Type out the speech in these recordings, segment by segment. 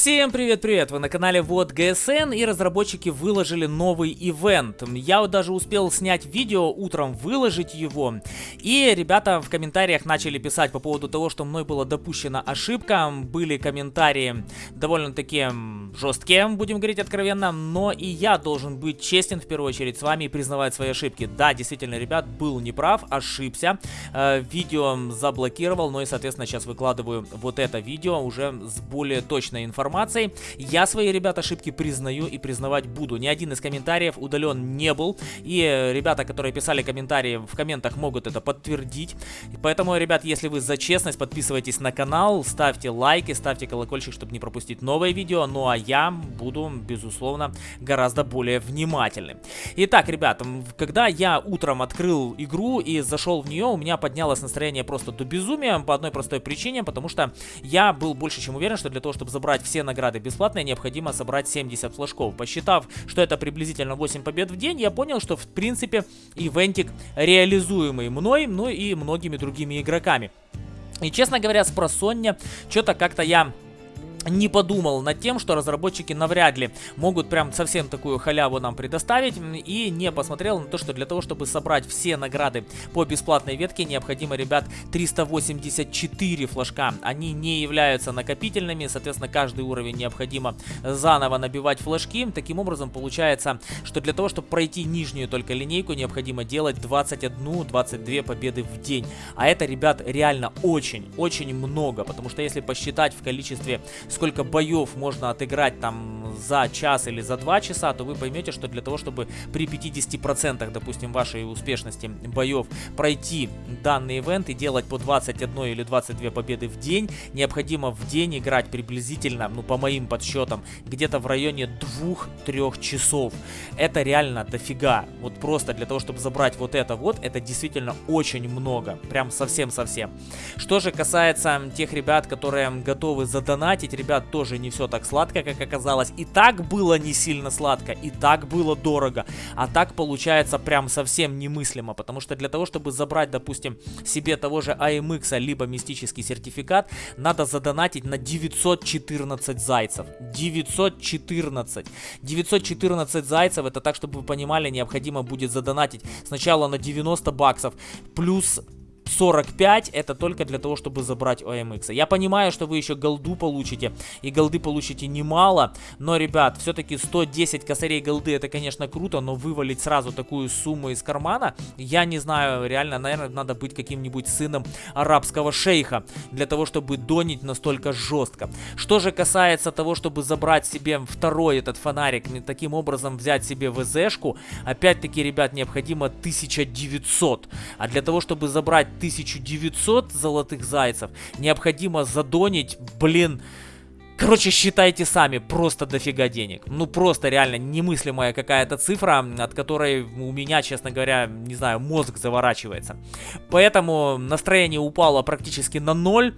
Всем привет-привет! Вы на канале Вот ГСН и разработчики выложили новый ивент. Я вот даже успел снять видео, утром выложить его. И ребята в комментариях начали писать по поводу того, что мной была допущена ошибка. Были комментарии довольно-таки жесткие, будем говорить откровенно. Но и я должен быть честен в первую очередь с вами и признавать свои ошибки. Да, действительно, ребят, был неправ, ошибся. Э, видео заблокировал, но и, соответственно, сейчас выкладываю вот это видео уже с более точной информацией информацией. Я свои, ребят, ошибки признаю и признавать буду. Ни один из комментариев удален не был. И э, ребята, которые писали комментарии в комментах, могут это подтвердить. Поэтому, ребят, если вы за честность, подписывайтесь на канал, ставьте лайки, ставьте колокольчик, чтобы не пропустить новое видео. Ну а я буду, безусловно, гораздо более внимательным. Итак, ребят, когда я утром открыл игру и зашел в нее, у меня поднялось настроение просто до безумия по одной простой причине, потому что я был больше чем уверен, что для того, чтобы забрать все награды бесплатные, необходимо собрать 70 флажков. Посчитав, что это приблизительно 8 побед в день, я понял, что в принципе ивентик реализуемый мной, ну и многими другими игроками. И честно говоря, с просонья, что-то как-то я не подумал над тем, что разработчики навряд ли могут прям совсем такую халяву нам предоставить и не посмотрел на то, что для того, чтобы собрать все награды по бесплатной ветке, необходимо, ребят, 384 флажка. Они не являются накопительными, соответственно, каждый уровень необходимо заново набивать флажки. Таким образом, получается, что для того, чтобы пройти нижнюю только линейку, необходимо делать 21-22 победы в день. А это, ребят, реально очень-очень много, потому что если посчитать в количестве сколько боев можно отыграть там за час или за два часа, то вы поймете, что для того, чтобы при 50%, допустим, вашей успешности боев пройти данный ивент и делать по 21 или 22 победы в день, необходимо в день играть приблизительно, ну по моим подсчетам, где-то в районе 2-3 часов. Это реально дофига. Вот просто для того, чтобы забрать вот это вот, это действительно очень много. Прям совсем-совсем. Что же касается тех ребят, которые готовы задонатить, ребят, тоже не все так сладко, как оказалось. И так было не сильно сладко, и так было дорого. А так получается прям совсем немыслимо, потому что для того, чтобы забрать, допустим, себе того же AMX, либо мистический сертификат, надо задонатить на 914 зайцев. 914. 914 зайцев, это так, чтобы вы понимали, необходимо будет задонатить сначала на 90 баксов, плюс 45 это только для того, чтобы забрать OMX. Я понимаю, что вы еще голду получите, и голды получите немало, но, ребят, все-таки 110 косарей голды это, конечно, круто, но вывалить сразу такую сумму из кармана, я не знаю, реально, наверное, надо быть каким-нибудь сыном арабского шейха, для того, чтобы донить настолько жестко. Что же касается того, чтобы забрать себе второй этот фонарик, таким образом взять себе ВЗшку, опять-таки, ребят, необходимо 1900, а для того, чтобы забрать 1900 золотых зайцев. Необходимо задонить, блин... Короче, считайте сами, просто дофига денег. Ну, просто реально немыслимая какая-то цифра, от которой у меня, честно говоря, не знаю, мозг заворачивается. Поэтому настроение упало практически на ноль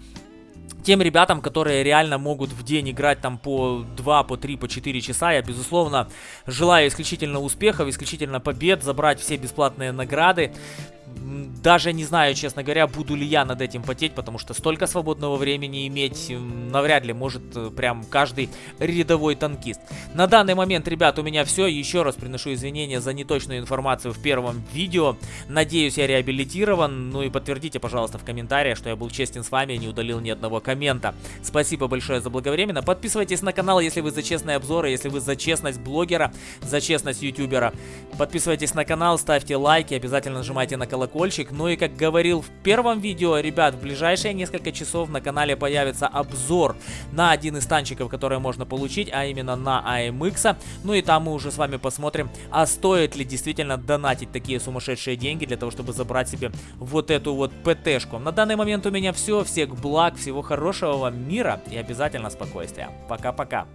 тем ребятам, которые реально могут в день играть там по 2, по 3, по 4 часа, я, безусловно, желаю исключительно успехов, исключительно побед, забрать все бесплатные награды. Даже не знаю, честно говоря, буду ли я над этим потеть, потому что столько свободного времени иметь навряд ли может э, прям каждый рядовой танкист. На данный момент, ребят, у меня все. Еще раз приношу извинения за неточную информацию в первом видео. Надеюсь, я реабилитирован. Ну и подтвердите, пожалуйста, в комментариях, что я был честен с вами и не удалил ни одного коммента. Спасибо большое за благовременно. Подписывайтесь на канал, если вы за честные обзоры, если вы за честность блогера, за честность ютубера. Подписывайтесь на канал, ставьте лайки, обязательно нажимайте на колокольчик. Ну и как говорил в первом видео, ребят, в ближайшие несколько часов на канале появится обзор на один из танчиков, которые можно получить, а именно на AMX. Ну и там мы уже с вами посмотрим, а стоит ли действительно донатить такие сумасшедшие деньги для того, чтобы забрать себе вот эту вот ПТшку. На данный момент у меня все. Всех благ, всего хорошего вам мира и обязательно спокойствия. Пока-пока.